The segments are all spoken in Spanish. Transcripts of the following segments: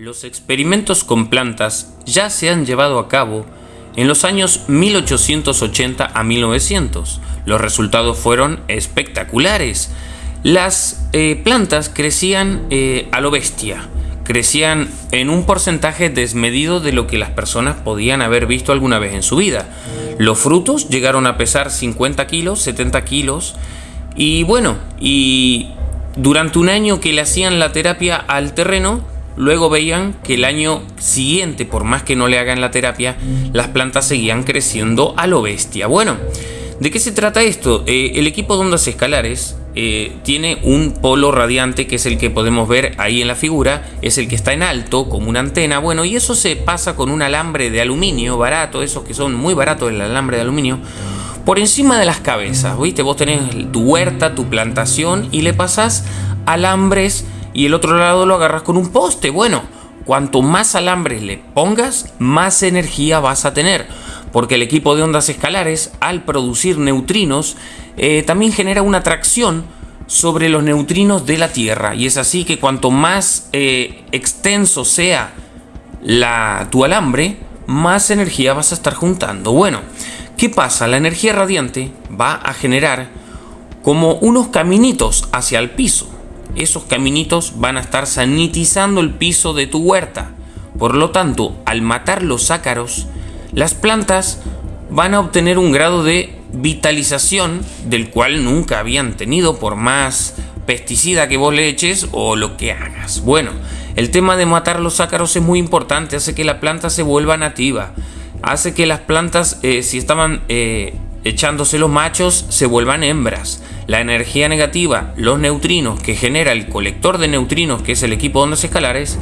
Los experimentos con plantas ya se han llevado a cabo en los años 1880 a 1900. Los resultados fueron espectaculares. Las eh, plantas crecían eh, a lo bestia, crecían en un porcentaje desmedido de lo que las personas podían haber visto alguna vez en su vida. Los frutos llegaron a pesar 50 kilos, 70 kilos, y bueno, y durante un año que le hacían la terapia al terreno, Luego veían que el año siguiente, por más que no le hagan la terapia, las plantas seguían creciendo a lo bestia. Bueno, ¿de qué se trata esto? Eh, el equipo de ondas escalares eh, tiene un polo radiante que es el que podemos ver ahí en la figura, es el que está en alto como una antena, bueno, y eso se pasa con un alambre de aluminio barato, esos que son muy baratos el alambre de aluminio, por encima de las cabezas, ¿viste? Vos tenés tu huerta, tu plantación y le pasás alambres y el otro lado lo agarras con un poste. Bueno, cuanto más alambres le pongas, más energía vas a tener. Porque el equipo de ondas escalares, al producir neutrinos, eh, también genera una atracción sobre los neutrinos de la Tierra. Y es así que cuanto más eh, extenso sea la, tu alambre, más energía vas a estar juntando. Bueno, ¿qué pasa? La energía radiante va a generar como unos caminitos hacia el piso esos caminitos van a estar sanitizando el piso de tu huerta. Por lo tanto, al matar los ácaros, las plantas van a obtener un grado de vitalización del cual nunca habían tenido por más pesticida que vos le eches o lo que hagas. Bueno, el tema de matar los ácaros es muy importante, hace que la planta se vuelva nativa, hace que las plantas, eh, si estaban eh, echándose los machos, se vuelvan hembras la energía negativa, los neutrinos que genera el colector de neutrinos, que es el equipo de ondas escalares,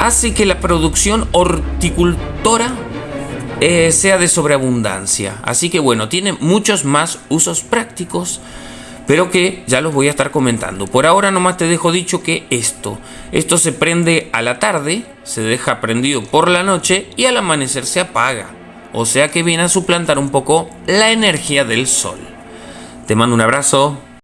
hace que la producción horticultora eh, sea de sobreabundancia. Así que bueno, tiene muchos más usos prácticos, pero que ya los voy a estar comentando. Por ahora nomás te dejo dicho que esto, esto se prende a la tarde, se deja prendido por la noche y al amanecer se apaga. O sea que viene a suplantar un poco la energía del sol. Te mando un abrazo.